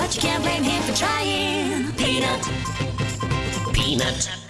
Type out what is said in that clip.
But you can't blame him for trying. Peanut. Peanut.